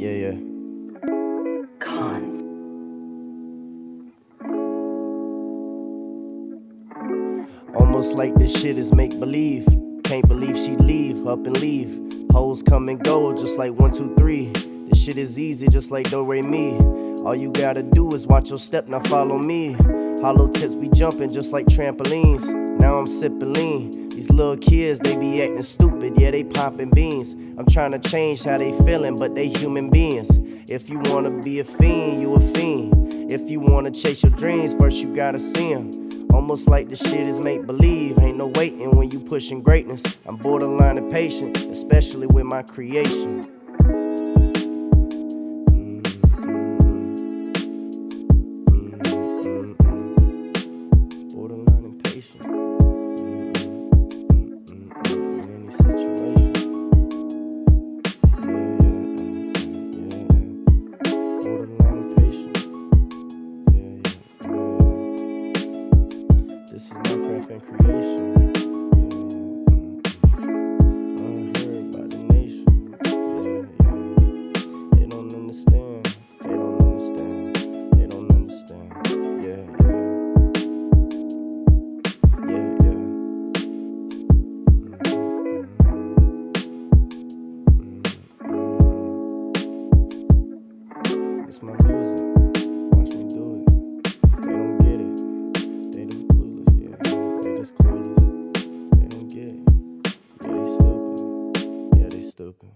Yeah, yeah. Con. Almost like this shit is make believe. Can't believe she leave, up and leave. Hoes come and go, just like one, two, three. This shit is easy, just like Do Re Mi. All you gotta do is watch your step, now follow me. Hollow tips be jumping just like trampolines. Now I'm sipping lean. These little kids, they be acting stupid, yeah, they popping beans. I'm trying to change how they feeling, but they human beings. If you wanna be a fiend, you a fiend. If you wanna chase your dreams, first you gotta see 'em. Almost like the shit is make believe. Ain't no waiting when you pushing greatness. I'm borderline impatient, especially with my creation. This is my craft and creation. Yeah, Unheard by the nation. Yeah, yeah. They don't understand. They don't understand. They don't understand. Yeah, yeah. Yeah, yeah. Mm-hmm, mm-hmm, mm-hmm. It's my music. Just clueless. They don't get it. Yeah, they stupid. Yeah, they stupid.